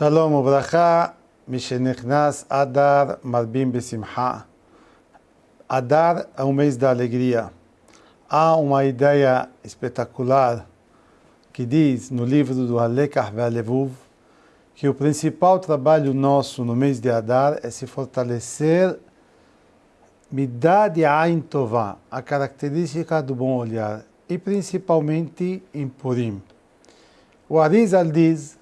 Shalom bracha, Mishenichnas Adar Marbim Besimha. Adar é o mês da alegria. Há uma ideia espetacular que diz no livro do Alekah Velevuv que o principal trabalho nosso no mês de Adar é se fortalecer Midad Ain tova, a característica do bom olhar, e principalmente em Purim. O Arizal diz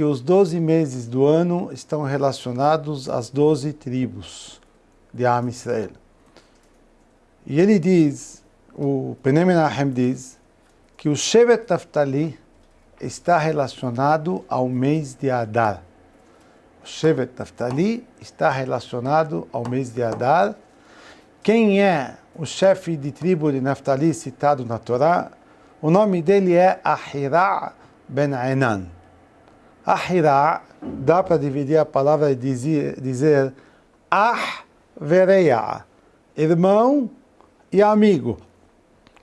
que os 12 meses do ano estão relacionados às 12 tribos de Am Israel. E ele diz, o Penem Menachem diz, que o Shevet Naftali está relacionado ao mês de Adar. O Shevet Naftali está relacionado ao mês de Adar. Quem é o chefe de tribo de Naftali citado na Torá? O nome dele é Ahirá ben Enan. Ahirá, dá para dividir a palavra e dizer, dizer Ah vereia, irmão e amigo.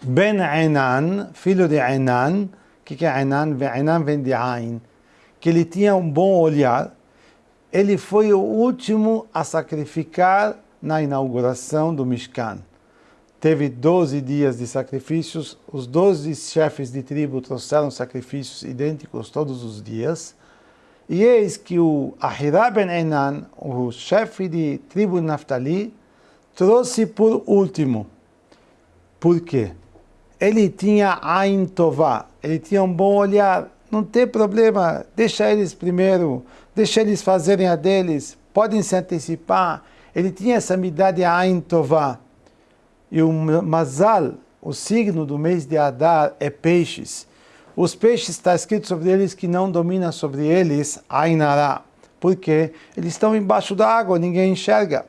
Ben Enan, filho de Enan, que, que é Enan? Enan vem de Ain, que ele tinha um bom olhar. Ele foi o último a sacrificar na inauguração do Mishkan. Teve 12 dias de sacrifícios, os 12 chefes de tribo trouxeram sacrifícios idênticos todos os dias. E eis que o Ahirá ben Enan, o chefe de tribo Naftali, trouxe por último. Por quê? Ele tinha Ain Tová, ele tinha um bom olhar. Não tem problema, deixa eles primeiro, deixa eles fazerem a deles, podem se antecipar. Ele tinha essa midade Ain Tová. E o Mazal, o signo do mês de Adar, é peixes. Os peixes está escrito sobre eles que não domina sobre eles Ainará, porque eles estão embaixo da água, ninguém enxerga.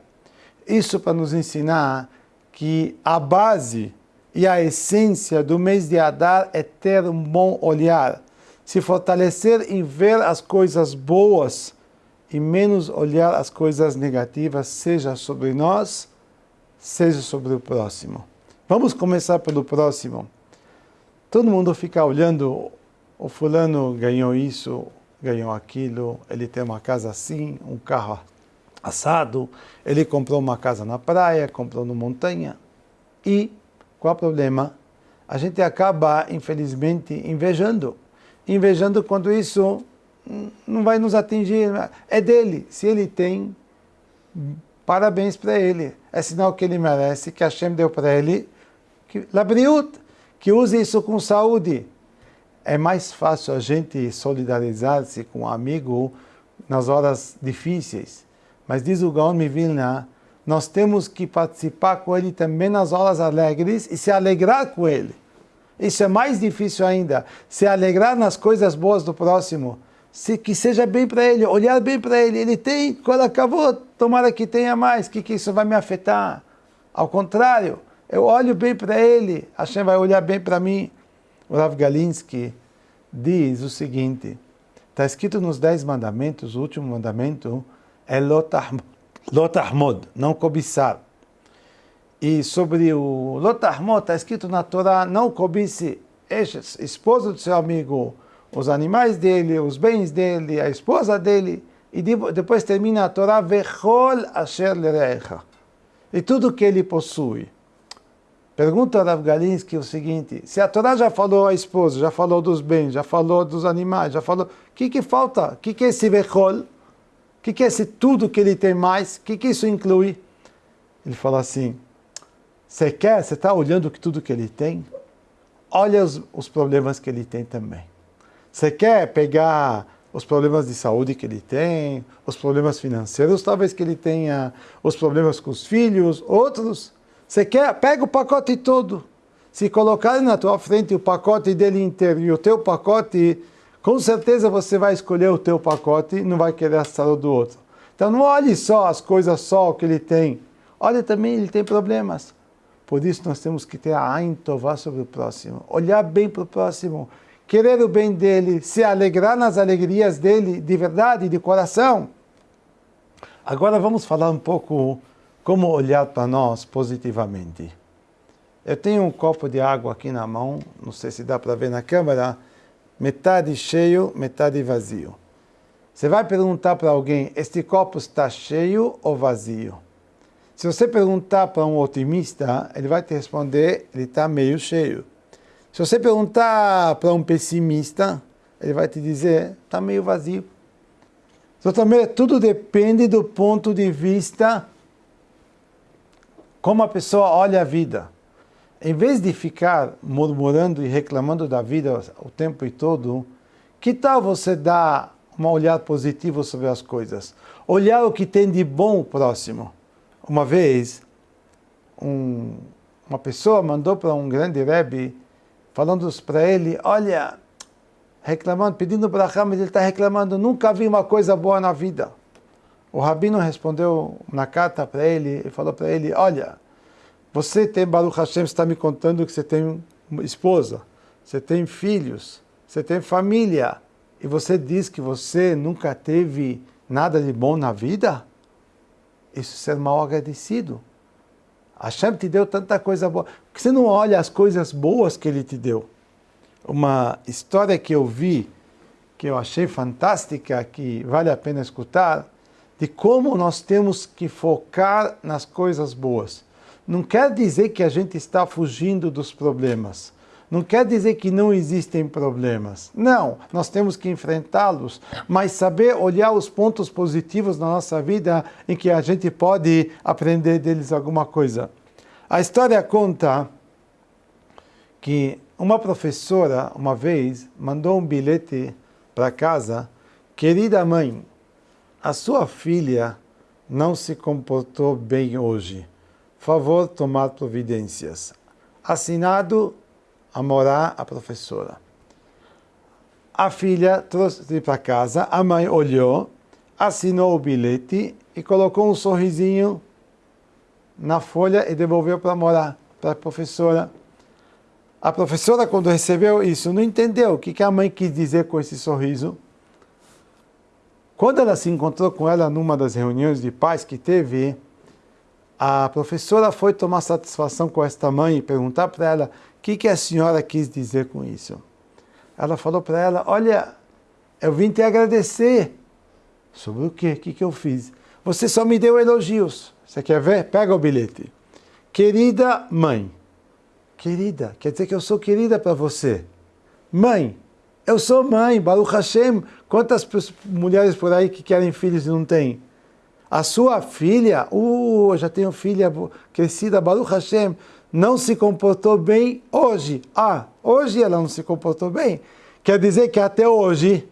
Isso para nos ensinar que a base e a essência do mês de Adar é ter um bom olhar, se fortalecer em ver as coisas boas e menos olhar as coisas negativas, seja sobre nós, seja sobre o próximo. Vamos começar pelo próximo. Todo mundo fica olhando, o fulano ganhou isso, ganhou aquilo, ele tem uma casa assim, um carro assado, ele comprou uma casa na praia, comprou na montanha. E qual é o problema? A gente acaba, infelizmente, invejando. Invejando quando isso não vai nos atingir. É dele. Se ele tem, parabéns para ele. É sinal que ele merece, que Hashem deu para ele. Que, labriut, que use isso com saúde. É mais fácil a gente solidarizar-se com um amigo nas horas difíceis. Mas diz o Gaon Mivilna, nós temos que participar com ele também nas horas alegres e se alegrar com ele. Isso é mais difícil ainda, se alegrar nas coisas boas do próximo, se, que seja bem para ele, olhar bem para ele. Ele tem, quando acabou, tomara que tenha mais, que, que isso vai me afetar. Ao contrário, eu olho bem para ele, Hashem vai olhar bem para mim. O Rav Galinsky diz o seguinte, está escrito nos Dez Mandamentos, o último mandamento é Lotahmod, não cobiçar. E sobre o Lotahmod está escrito na Torá, não cobice esposa do seu amigo, os animais dele, os bens dele, a esposa dele, e depois termina a Torá, Vechol asher lerecha, e tudo que ele possui. Pergunta a Galinsky o seguinte, se a Torá já falou a esposa, já falou dos bens, já falou dos animais, já falou, o que, que falta? O que, que é esse vechol? O que, que é esse tudo que ele tem mais? O que, que isso inclui? Ele fala assim, você quer, você está olhando tudo que ele tem? Olha os, os problemas que ele tem também. Você quer pegar os problemas de saúde que ele tem, os problemas financeiros, talvez que ele tenha, os problemas com os filhos, outros você quer? Pega o pacote todo. Se colocar na tua frente o pacote dele inteiro e o teu pacote, com certeza você vai escolher o teu pacote e não vai querer a saúde do outro. Então não olhe só as coisas só que ele tem. Olha também, ele tem problemas. Por isso nós temos que ter a Ain Tová sobre o próximo. Olhar bem para o próximo. Querer o bem dele, se alegrar nas alegrias dele de verdade, de coração. Agora vamos falar um pouco como olhar para nós positivamente. Eu tenho um copo de água aqui na mão, não sei se dá para ver na câmera, metade cheio, metade vazio. Você vai perguntar para alguém, este copo está cheio ou vazio? Se você perguntar para um otimista, ele vai te responder, ele está meio cheio. Se você perguntar para um pessimista, ele vai te dizer, está meio vazio. Então, também, tudo depende do ponto de vista como a pessoa olha a vida. Em vez de ficar murmurando e reclamando da vida o tempo todo, que tal você dar um olhar positivo sobre as coisas? Olhar o que tem de bom próximo. Uma vez, um, uma pessoa mandou para um grande rebbe, falando para ele, olha, reclamando, pedindo brachá, mas ele está reclamando, nunca vi uma coisa boa na vida. O rabino respondeu na carta para ele e falou para ele, olha, você tem Baruch Hashem, está me contando que você tem esposa, você tem filhos, você tem família, e você diz que você nunca teve nada de bom na vida? Isso é ser mal agradecido. Hashem te deu tanta coisa boa. Por que você não olha as coisas boas que ele te deu? uma história que eu vi, que eu achei fantástica, que vale a pena escutar, de como nós temos que focar nas coisas boas. Não quer dizer que a gente está fugindo dos problemas. Não quer dizer que não existem problemas. Não, nós temos que enfrentá-los, mas saber olhar os pontos positivos na nossa vida em que a gente pode aprender deles alguma coisa. A história conta que uma professora, uma vez, mandou um bilhete para casa. Querida mãe, a sua filha não se comportou bem hoje. Favor tomar providências. Assinado a morar a professora. A filha trouxe para casa, a mãe olhou, assinou o bilhete e colocou um sorrisinho na folha e devolveu para morar para a professora. A professora, quando recebeu isso, não entendeu o que a mãe quis dizer com esse sorriso. Quando ela se encontrou com ela numa das reuniões de pais que teve, a professora foi tomar satisfação com esta mãe e perguntar para ela o que, que a senhora quis dizer com isso. Ela falou para ela, olha, eu vim te agradecer. Sobre o quê? O que, que eu fiz? Você só me deu elogios. Você quer ver? Pega o bilhete. Querida mãe, Querida, quer dizer que eu sou querida para você. Mãe, eu sou mãe, Baruch Hashem. Quantas mulheres por aí que querem filhos e não têm? A sua filha, uh, já tenho filha crescida, Baruch Hashem, não se comportou bem hoje. Ah, hoje ela não se comportou bem. Quer dizer que até hoje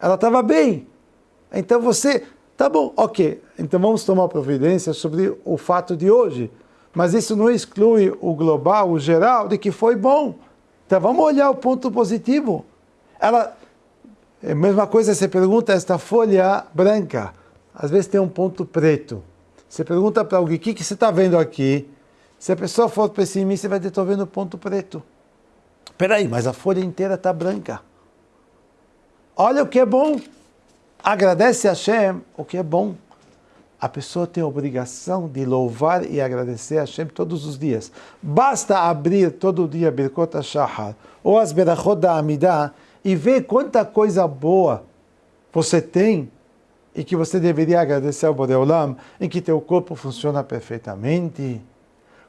ela estava bem. Então você, tá bom, ok. Então vamos tomar providência sobre o fato de hoje mas isso não exclui o global, o geral, de que foi bom. Então vamos olhar o ponto positivo. Ela, é mesma coisa, você pergunta esta folha branca, às vezes tem um ponto preto. Você pergunta para alguém, o que, que você está vendo aqui? Se a pessoa for pessimista, vai dizer, estou vendo ponto preto. Espera mas a folha inteira está branca. Olha o que é bom. Agradece a Hashem o que é bom a pessoa tem a obrigação de louvar e agradecer a Hashem todos os dias. Basta abrir todo dia Birkot HaShahar ou as Berachot da Amidah e ver quanta coisa boa você tem e que você deveria agradecer ao Boreolam, em que teu corpo funciona perfeitamente.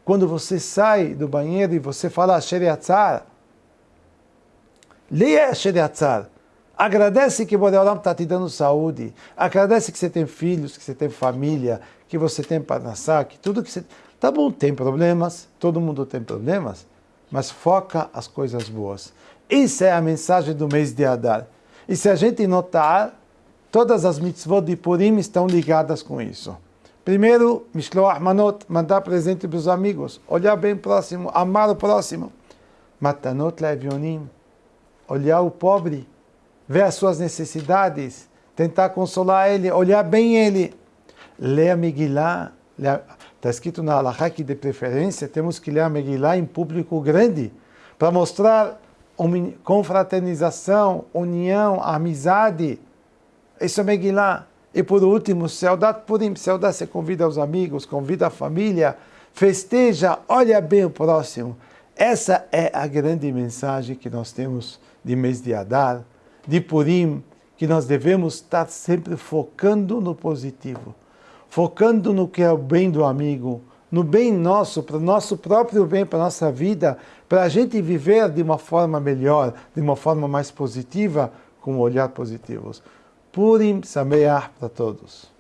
Quando você sai do banheiro e você fala Sheriatzar, leia Sheriatzar. Agradece que o está te dando saúde. Agradece que você tem filhos, que você tem família, que você tem parnassá, que tudo que você... Tá bom, tem problemas, todo mundo tem problemas, mas foca as coisas boas. Isso é a mensagem do mês de Adar. E se a gente notar, todas as mitzvot de Purim estão ligadas com isso. Primeiro, Mishloach Manot, mandar presente para os amigos, olhar bem próximo, amar o próximo. Matanot Levionim, olhar o pobre, ver as suas necessidades, tentar consolar ele, olhar bem ele. Ler a Megillah, está escrito na Halakha que de preferência temos que ler a Megillah em público grande, para mostrar confraternização, união, amizade. Isso é Megillah. E por último, Seudat Purim, Seudat você convida os amigos, convida a família, festeja, olha bem o próximo. Essa é a grande mensagem que nós temos de mês de Adar, de Purim, que nós devemos estar sempre focando no positivo, focando no que é o bem do amigo, no bem nosso, para o nosso próprio bem, para a nossa vida, para a gente viver de uma forma melhor, de uma forma mais positiva, com um olhar positivos. Purim Sameach para todos.